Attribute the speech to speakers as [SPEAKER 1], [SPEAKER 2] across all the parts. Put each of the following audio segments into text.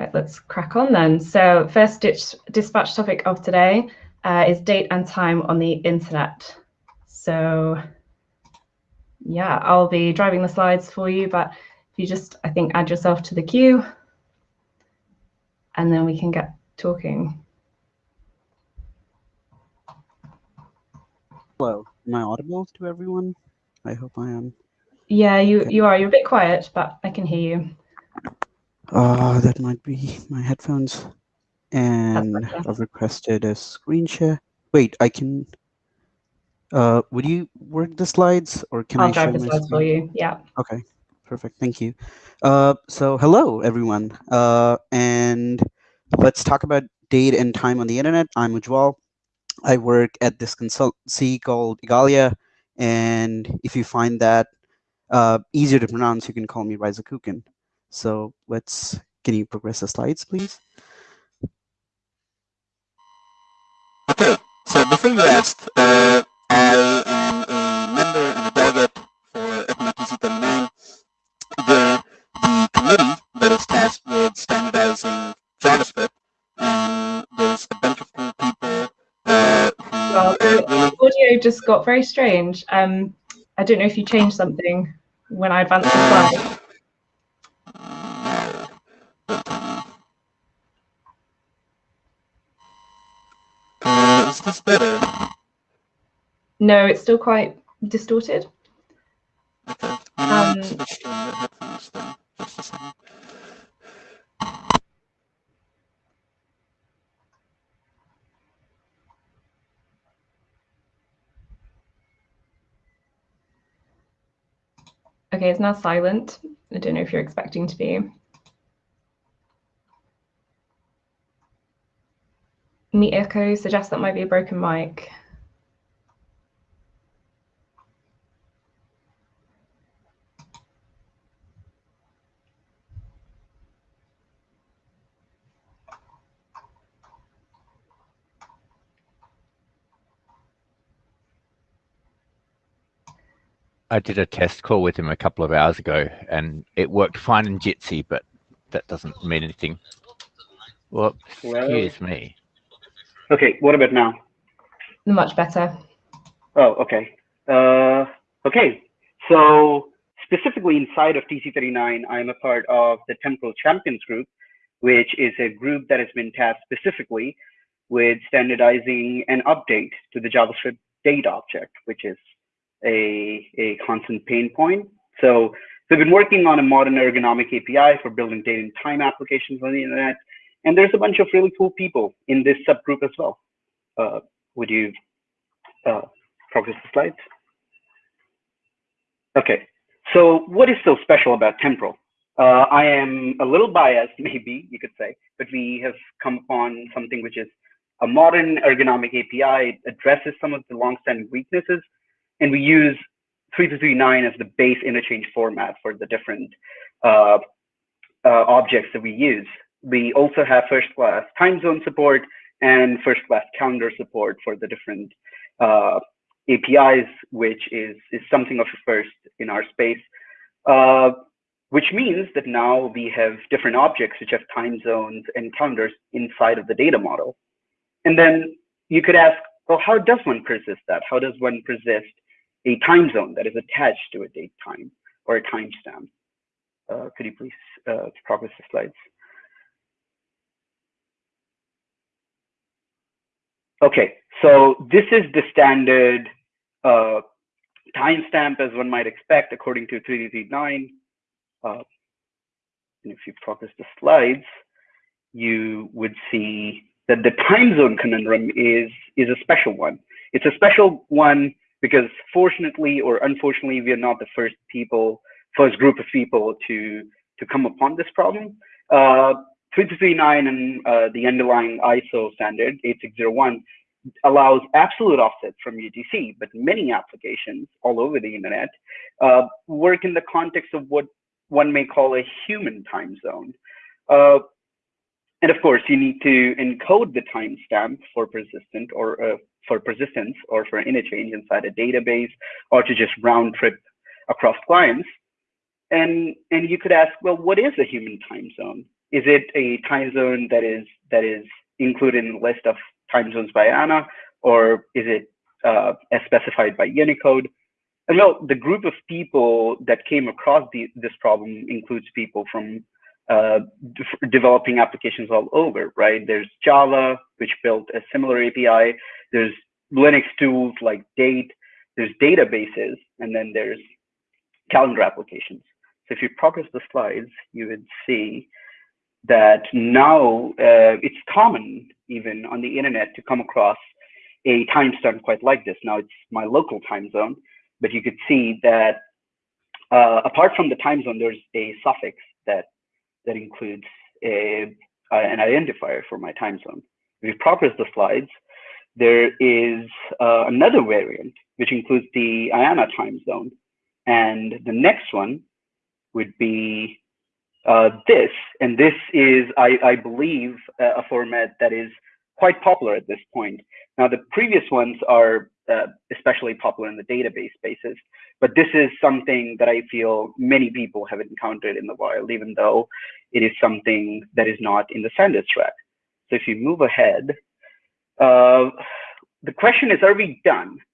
[SPEAKER 1] Right, let's crack on then. So first dispatch topic of today uh, is date and time on the internet. So yeah, I'll be driving the slides for you, but if you just, I think, add yourself to the queue and then we can get talking.
[SPEAKER 2] Hello, am I audible to everyone? I hope I am.
[SPEAKER 1] Yeah, you, you are. You're a bit quiet, but I can hear you.
[SPEAKER 2] Uh, that might be my headphones. And I've requested a screen share. Wait, I can. Uh, would you work the slides or can
[SPEAKER 1] I'll
[SPEAKER 2] I
[SPEAKER 1] drive the slides for you? Yeah.
[SPEAKER 2] Okay, perfect. Thank you. Uh, so hello everyone. Uh, and let's talk about date and time on the internet. I'm Ujjwal. I work at this consultancy called Igalia. And if you find that uh, easier to pronounce, you can call me ryzokuken. So let's, can you progress the slides, please?
[SPEAKER 3] Okay, so before you asked, uh, I am a member and a delegate for ECMA TC39, the, the committee that is tasked with standardizing JavaScript, and there's a bunch of cool people uh, who
[SPEAKER 1] well, the audio just got very strange. Um, I don't know if you changed something when I advanced the slide.
[SPEAKER 3] Is this better?
[SPEAKER 1] No, it's still quite distorted.
[SPEAKER 3] Okay.
[SPEAKER 1] Um,
[SPEAKER 3] switch to headphones then. Just a second.
[SPEAKER 1] Okay, it's now silent. I don't know if you're expecting to be. Meetecho suggests that might be a broken mic.
[SPEAKER 4] I did a test call with him a couple of hours ago and it worked fine in Jitsi, but that doesn't mean anything. Well,
[SPEAKER 5] Well-
[SPEAKER 4] excuse me.
[SPEAKER 5] Okay, what about now?
[SPEAKER 1] Much better.
[SPEAKER 5] Oh, okay. Uh, okay, so specifically inside of TC39, I'm a part of the Temporal Champions Group, which is a group that has been tasked specifically with standardizing an update to the JavaScript date object, which is a, a constant pain point. So we've been working on a modern ergonomic API for building date and time applications on the internet. And there's a bunch of really cool people in this subgroup as well. Uh, would you uh, progress the slides? Okay, so what is so special about Temporal? Uh, I am a little biased, maybe you could say, but we have come upon something which is a modern ergonomic API. It addresses some of the long-standing weaknesses, and we use 3339 as the base interchange format for the different uh, uh, objects that we use. We also have first-class time zone support and first-class calendar support for the different uh, APIs, which is, is something of a first in our space, uh, which means that now we have different objects which have time zones and calendars inside of the data model. And then you could ask, well, how does one persist that? How does one persist a time zone that is attached to a date time or a timestamp? Uh, could you please uh, progress the slides? Okay, so this is the standard uh, timestamp as one might expect according to 3339. Uh, and if you progress the slides, you would see that the time zone conundrum is, is a special one. It's a special one because fortunately or unfortunately, we are not the first people, first group of people to, to come upon this problem. Uh, 3339 and uh, the underlying ISO standard 8601 allows absolute offset from UTC, but many applications all over the internet uh, work in the context of what one may call a human time zone. Uh, and of course, you need to encode the timestamp for persistent or uh, for persistence or for interchange inside a database or to just round trip across clients. And, and you could ask, well, what is a human time zone? Is it a time zone that is that is included in the list of time zones by IANA, or is it uh, as specified by Unicode? And well, the group of people that came across the, this problem includes people from uh, de developing applications all over, right? There's Java, which built a similar API. There's Linux tools like Date. There's databases, and then there's calendar applications. So if you progress the slides, you would see that now uh, it's common even on the internet to come across a timestamp quite like this. Now it's my local time zone, but you could see that uh, apart from the time zone, there's a suffix that that includes a, uh, an identifier for my time zone. If you progress the slides, there is uh, another variant which includes the IANA time zone, and the next one would be uh, this, and this is, I, I believe, a format that is quite popular at this point. Now, the previous ones are uh, especially popular in the database spaces, but this is something that I feel many people have encountered in the wild, even though it is something that is not in the standards track. So if you move ahead, uh, the question is, are we done?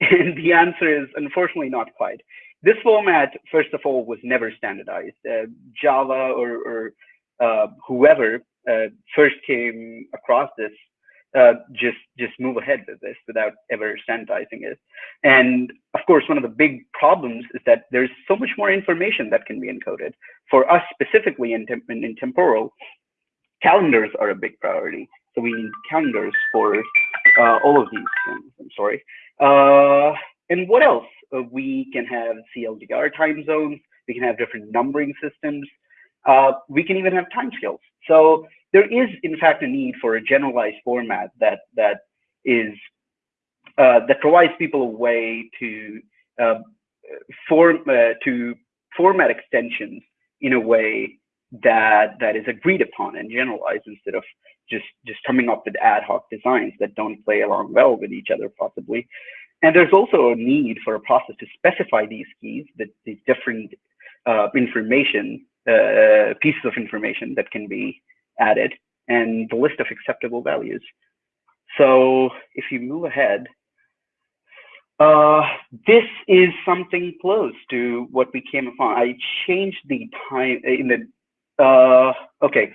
[SPEAKER 5] And the answer is unfortunately not quite. This format, first of all, was never standardized. Uh, Java or, or uh, whoever uh, first came across this uh, just just move ahead with this without ever standardizing it. And of course, one of the big problems is that there's so much more information that can be encoded. For us specifically in, in, in temporal, calendars are a big priority. So we need calendars for uh, all of these things. I'm sorry. Uh, and what else? We can have CLDR time zones. We can have different numbering systems. Uh, we can even have timescales. So there is, in fact, a need for a generalized format that that is uh, that provides people a way to uh, form to format extensions in a way that that is agreed upon and generalized instead of just just coming up with ad hoc designs that don't play along well with each other possibly and there's also a need for a process to specify these keys the, the different uh, information uh, pieces of information that can be added and the list of acceptable values so if you move ahead uh, this is something close to what we came upon. I changed the time in the uh, okay,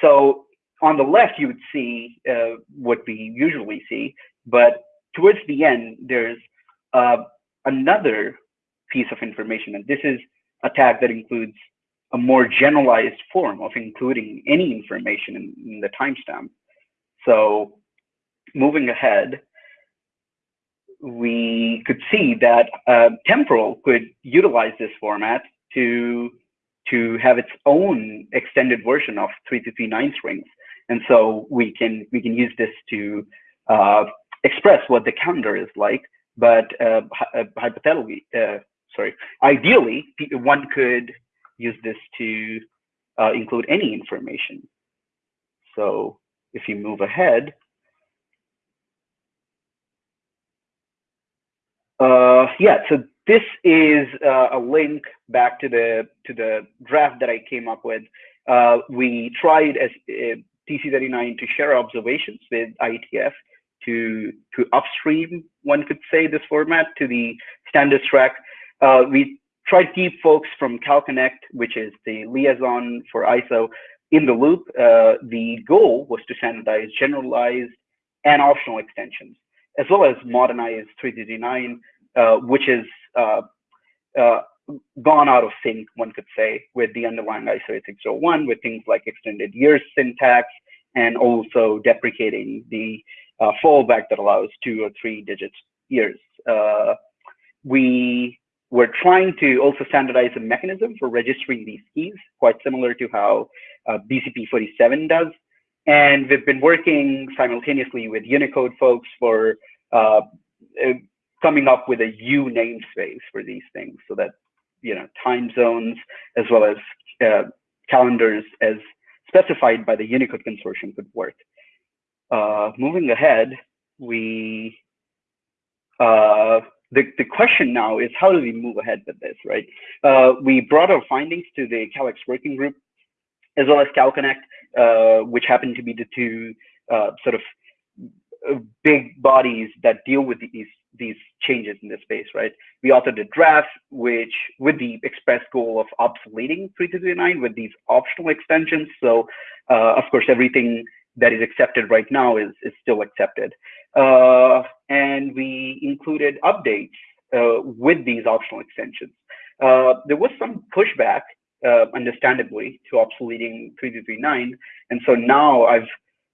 [SPEAKER 5] so on the left, you would see uh, what we usually see, but towards the end, there's uh, another piece of information, and this is a tag that includes a more generalized form of including any information in, in the timestamp. So moving ahead, we could see that uh, temporal could utilize this format to to have its own extended version of 3239 strings. And so we can we can use this to uh, express what the calendar is like. But uh, uh hypothetically, uh, sorry, ideally, one could use this to uh, include any information. So if you move ahead, uh, yeah, so this is uh, a link back to the to the draft that I came up with. Uh, we tried as uh, TC39 to share observations with IETF to to upstream, one could say, this format to the standards track. Uh, we tried to keep folks from CalConnect, which is the liaison for ISO, in the loop. Uh, the goal was to standardize generalized and optional extensions, as well as modernize 339, uh, which is uh, uh, gone out of sync, one could say, with the underlying ISO 8601, with things like extended years syntax, and also deprecating the uh, fallback that allows two or three digits years. Uh, we were trying to also standardize a mechanism for registering these keys, quite similar to how uh, BCP 47 does. And we've been working simultaneously with Unicode folks for uh, coming up with a U namespace for these things so that, you know, time zones as well as uh, calendars as specified by the Unicode consortium could work. Uh, moving ahead, we, uh, the, the question now is how do we move ahead with this, right? Uh, we brought our findings to the CalExt working group as well as CalConnect, uh, which happen to be the two uh, sort of uh, big bodies that deal with these these changes in the space, right? We authored a draft which, with the express goal of obsoleting 3339 with these optional extensions. So, uh, of course, everything that is accepted right now is, is still accepted. Uh, and we included updates uh, with these optional extensions. Uh, there was some pushback, uh, understandably, to obsoleting 3339. And so now I've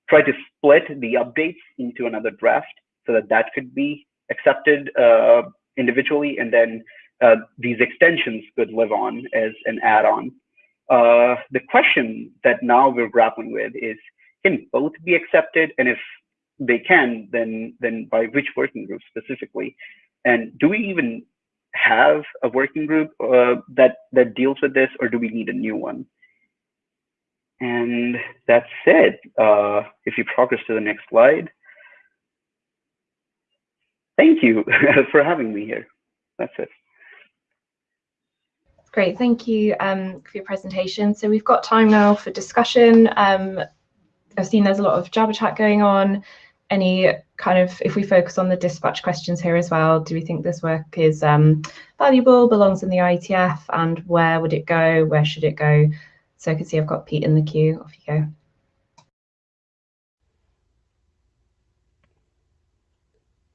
[SPEAKER 5] tried to split the updates into another draft so that that could be accepted uh, individually, and then uh, these extensions could live on as an add-on. The question that now we're grappling with is, can both be accepted? And if they can, then then by which working group specifically? And do we even have a working group uh, that that deals with this, or do we need a new one? And that's it. Uh, if you progress to the next slide thank you for having me here. That's it.
[SPEAKER 1] Great, thank you um, for your presentation. So we've got time now for discussion. Um, I've seen there's a lot of Jabber chat going on. Any kind of, if we focus on the dispatch questions here as well, do we think this work is um, valuable, belongs in the IETF, and where would it go? Where should it go? So I can see I've got Pete in the queue. Off you go.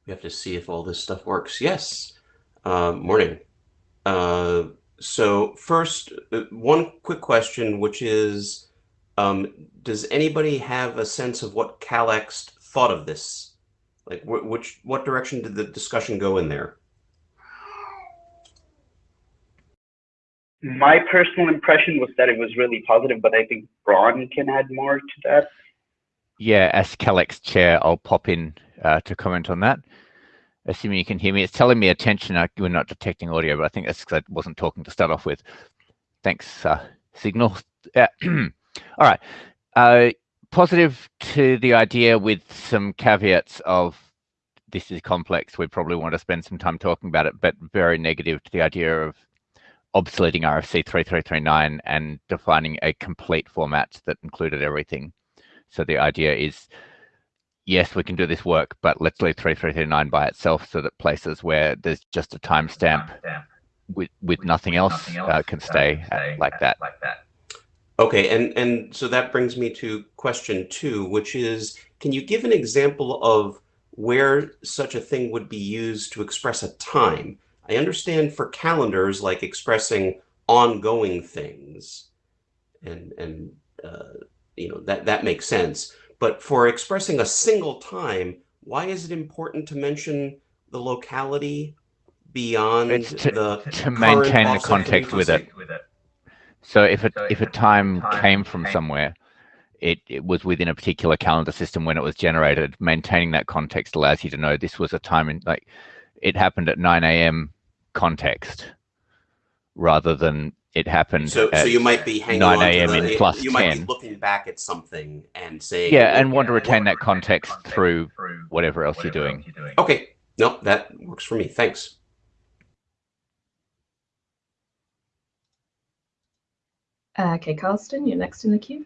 [SPEAKER 6] We have to see if all this stuff works. Yes. Uh, morning. Uh, so first, uh, one quick question, which is, um, does anybody have a sense of what CalExt thought of this? Like, wh which what direction did the discussion go in there?
[SPEAKER 5] My personal impression was that it was really positive, but I think Bron can add more to that.
[SPEAKER 4] Yeah, as CalExt chair, I'll pop in uh, to comment on that assuming you can hear me. It's telling me attention. I, we're not detecting audio, but I think that's because I wasn't talking to start off with. Thanks, uh, Signal. Uh, all right. Uh, positive to the idea with some caveats of this is complex. We probably want to spend some time talking about it, but very negative to the idea of obsoleting RFC 3339 and defining a complete format that included everything. So the idea is yes, we can do this work, but let's leave 3339 by itself so that places where there's just a timestamp with with nothing else, uh, can stay, like that.
[SPEAKER 6] Okay, and and so that brings me to question two, which is, can you give an example of where such a thing would be used to express a time? I understand for calendars, like expressing ongoing things, and and uh, you know that that makes sense. But for expressing a single time, why is it important to mention the locality beyond
[SPEAKER 4] to,
[SPEAKER 6] the
[SPEAKER 4] to maintain the context with it. So if a if a time came from somewhere, it, it was within a particular calendar system when it was generated. Maintaining that context allows you to know this was a time in like it happened at 9 a.m. context rather than it happened.
[SPEAKER 6] So, so you might be hanging
[SPEAKER 4] 9 a.m. in plus
[SPEAKER 6] you
[SPEAKER 4] 10.
[SPEAKER 6] might be looking back at something and saying,
[SPEAKER 4] yeah, and want to retain that context through whatever else you're doing.
[SPEAKER 6] Okay, no, that works for me. Thanks.
[SPEAKER 1] Uh, okay, Carsten, you're next in the queue.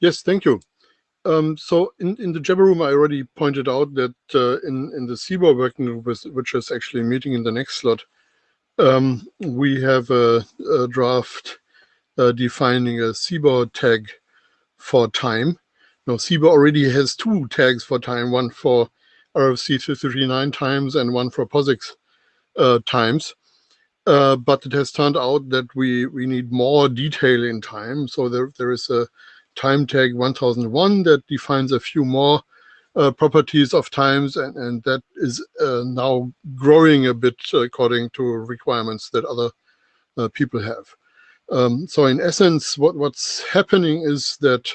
[SPEAKER 7] Yes, thank you. Um, so in, in the Jabber room, I already pointed out that uh, in, in the CBOR working group, which is actually meeting in the next slot, um, we have a, a draft uh, defining a CBOR tag for time. Now, CBOR already has two tags for time, one for RFC 339 times and one for POSIX uh, times. Uh, but it has turned out that we, we need more detail in time. So there, there is a time tag 1001 that defines a few more uh, properties of times and, and that is uh, now growing a bit according to requirements that other uh, people have. Um, so in essence, what, what's happening is that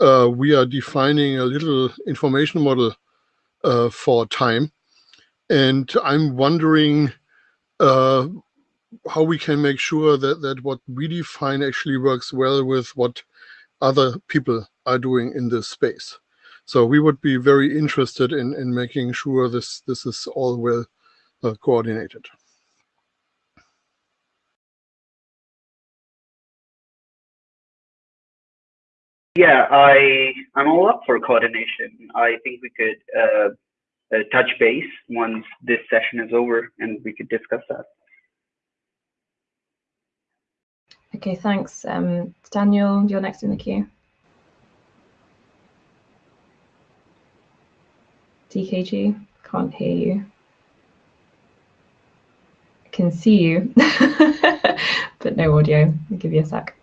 [SPEAKER 7] uh, we are defining a little information model for time. And I'm wondering uh, how we can make sure that, that what we define actually works well with what other people are doing in this space. So we would be very interested in, in making sure this, this is all well uh, coordinated.
[SPEAKER 5] Yeah, I, I'm all up for coordination. I think we could uh, uh, touch base once this session is over and we could discuss that.
[SPEAKER 1] Okay, thanks. Um, Daniel, you're next in the queue. DKG, can't hear you. I can see you, but no audio. I'll give you a sec.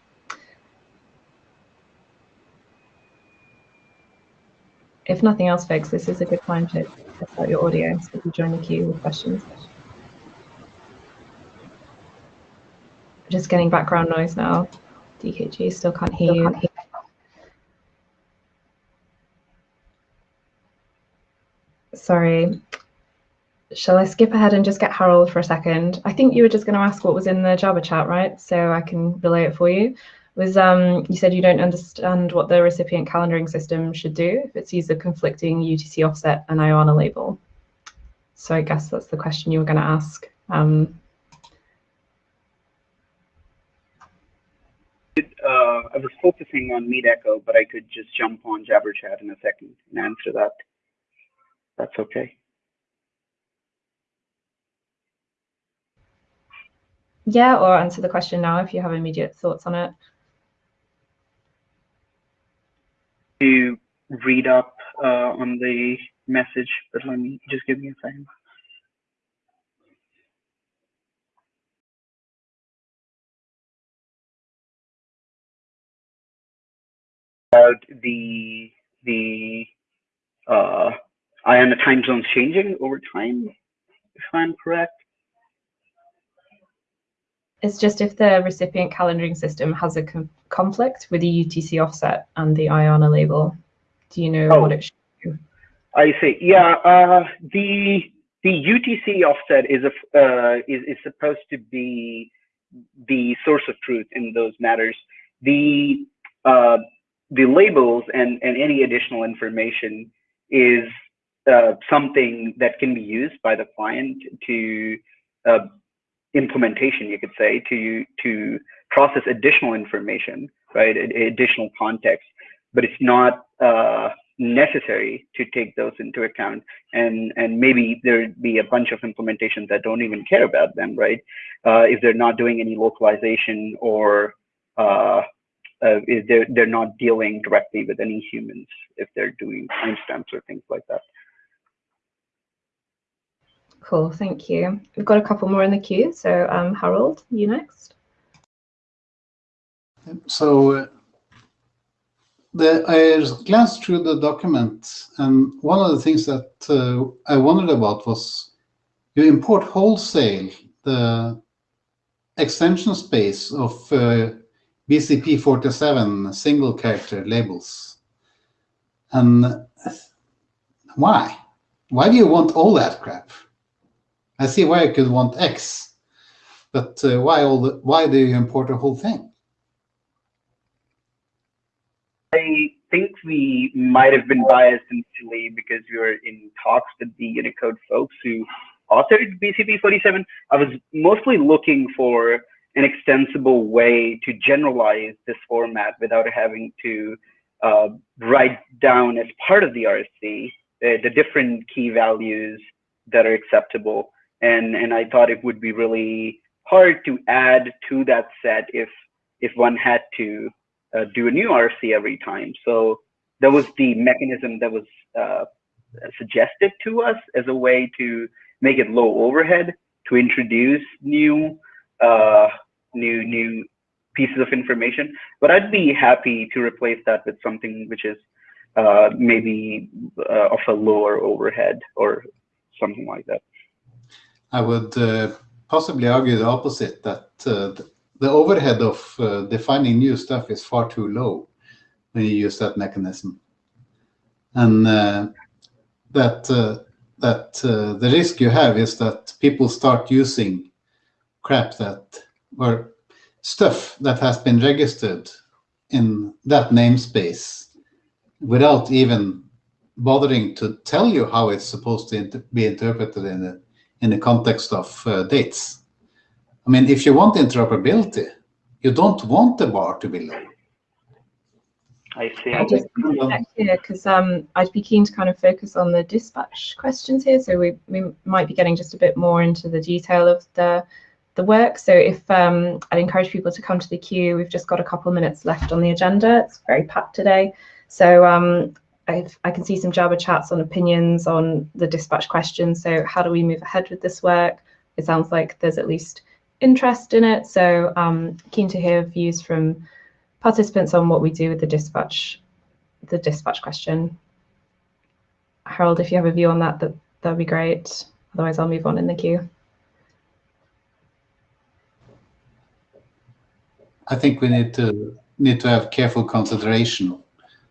[SPEAKER 1] If nothing else, folks, this is a good time to test out your audio so you join the queue with questions. Just getting background noise now. DKG still can't hear you. Sorry. Shall I skip ahead and just get Harald for a second? I think you were just going to ask what was in the Jabber chat, right? So I can relay it for you. Was um, you said you don't understand what the recipient calendaring system should do if it sees a conflicting UTC offset and IANA label. So I guess that's the question you were going to ask. Um,
[SPEAKER 5] uh, I was focusing on Meetecho, but I could just jump on Jabber Chat in a second and answer that. That's okay.
[SPEAKER 1] Yeah, or answer the question now if you have immediate thoughts on it.
[SPEAKER 5] To read up uh, on the message, but let me just give me a second. About the the uh, IANA time zones changing over time, if I'm correct.
[SPEAKER 1] It's just if the recipient calendaring system has a com conflict with the UTC offset and the IANA label. Do you know
[SPEAKER 5] Oh.
[SPEAKER 1] what it should do?
[SPEAKER 5] I see. Yeah, uh, the the UTC offset is a uh, is is supposed to be the source of truth in those matters. The uh, the labels and and any additional information is uh, something that can be used by the client to uh, implementation, you could say, to to process additional information, right? Additional context, but it's not uh, necessary to take those into account. And and maybe there'd be a bunch of implementations that don't even care about them, right? Uh, if they're not doing any localization or uh, uh, if they're they're not dealing directly with any humans, if they're doing timestamps or things like that.
[SPEAKER 1] Cool, thank you. We've got a couple more in the queue. So um, Harald, you next.
[SPEAKER 8] So uh, the, I glanced through the document, and one of the things that uh, I wondered about was you import wholesale the extension space of uh, BCP 47 single character labels. And why? Why do you want all that crap? I see why you could want X, but uh, why all the, why do you import the whole thing?
[SPEAKER 5] I think we might have been biased initially because we were in talks with the Unicode folks who authored BCP 47. I was mostly looking for an extensible way to generalize this format without having to uh, write down as part of the RFC uh, the different key values that are acceptable. And, and I thought it would be really hard to add to that set if, if one had to uh, do a new RFC every time. So that was the mechanism that was uh, suggested to us as a way to make it low overhead to introduce new uh, new new pieces of information. But I'd be happy to replace that with something which is uh, maybe uh, of a lower overhead or something like that.
[SPEAKER 8] I would uh, possibly argue the opposite, that uh, the overhead of uh, defining new stuff is far too low when you use that mechanism. And uh, that that the risk you have is that people start using crap that or stuff that has been registered in that namespace without even bothering to tell you how it's supposed to inter- be interpreted in the in the context of uh, dates. I mean, if you want interoperability, you don't want the bar to be low.
[SPEAKER 5] I see.
[SPEAKER 1] I'll just here because um, I'd be keen to kind of focus on the dispatch questions here. So we, we might be getting just a bit more into the detail of the the work. So if um, I'd encourage people to come to the queue, we've just got a couple of minutes left on the agenda. It's very packed today. So um, I can see some Jabber chats on opinions on the dispatch question. So how do we move ahead with this work? It sounds like there's at least interest in it. So um, keen to hear views from participants on what we do with the dispatch, the dispatch question. Harald, if you have a view on that, that that'd be great. Otherwise, I'll move on in the queue.
[SPEAKER 8] I think we need to need to have careful consideration.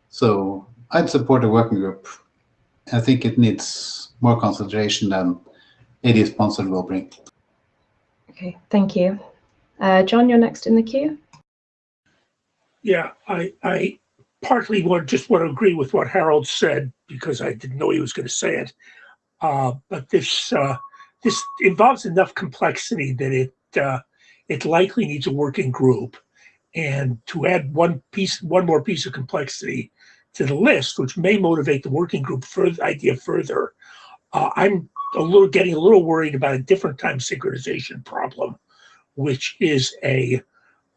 [SPEAKER 8] So I'd support a working group. I think it needs more consideration than AD sponsored will bring.
[SPEAKER 1] Okay, thank you. Uh, John, you're next in the queue.
[SPEAKER 9] Yeah, I, I partly want, just want to agree with what Harald said because I didn't know he was going to say it. Uh, but this uh, this involves enough complexity that it uh, it likely needs a working group. And to add one piece, one more piece of complexity to the list, which may motivate the working group further idea further, uh, I'm a little getting a little worried about a different time synchronization problem, which is a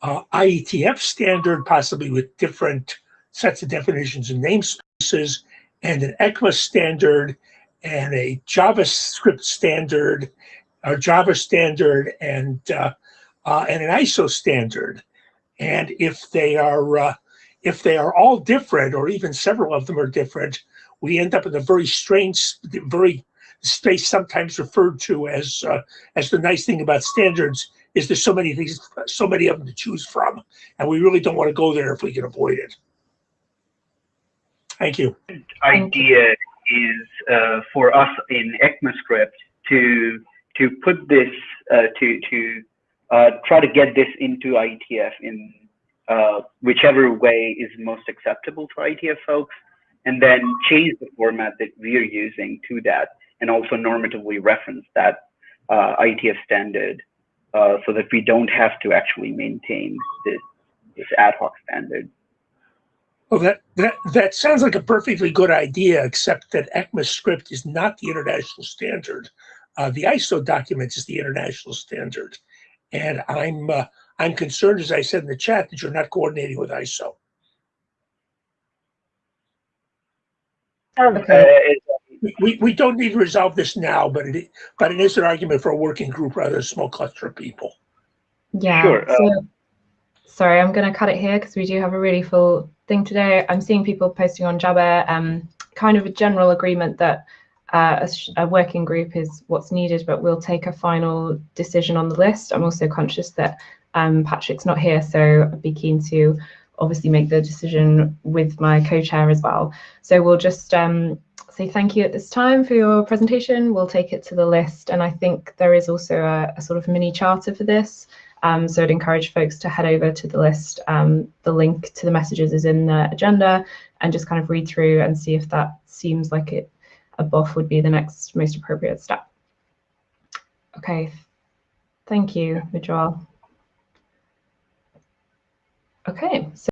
[SPEAKER 9] uh, IETF standard, possibly with different sets of definitions and namespaces, and an ECMA standard, and a JavaScript standard, or Java standard, and uh, uh, and an ISO standard. And if they are uh, if they are all different, or even several of them are different, we end up in a very strange, very space sometimes referred to as uh, as the nice thing about standards is there's so many things, so many of them to choose from, and we really don't want to go there if we can avoid it. Thank you.
[SPEAKER 5] Idea is uh, for us in ECMAScript to to put this uh, to to uh, try to get this into IETF in uh, whichever way is most acceptable for IETF folks, and then change the format that we're using to that, and also normatively reference that uh, IETF standard uh, so that we don't have to actually maintain this, this ad hoc standard.
[SPEAKER 9] Well, that, that, that sounds like a perfectly good idea, except that ECMAScript is not the international standard. Uh, the ISO document is the international standard. And I'm, uh, I'm concerned, as I said in the chat, that you're not coordinating with ISO.
[SPEAKER 1] Okay.
[SPEAKER 5] Uh,
[SPEAKER 9] We, we don't need to resolve this now, but it, but it is an argument for a working group rather than a small cluster of people.
[SPEAKER 1] Yeah.
[SPEAKER 5] Sure, uh,
[SPEAKER 1] So, sorry, I'm going to cut it here because we do have a really full thing today. I'm seeing people posting on Jabber, um, kind of a general agreement that uh, a, a working group is what's needed, but we'll take a final decision on the list. I'm also conscious that um, Patrick's not here, so I'd be keen to obviously make the decision with my co-chair as well. So we'll just um, say thank you at this time for your presentation. We'll take it to the list, and I think there is also a, a sort of mini charter for this. Um, so I'd encourage folks to head over to the list. Um, the link to the messages is in the agenda, and just kind of read through and see if that seems like it a BoF would be the next most appropriate step. Okay, thank you, Ujjwal. Okay, so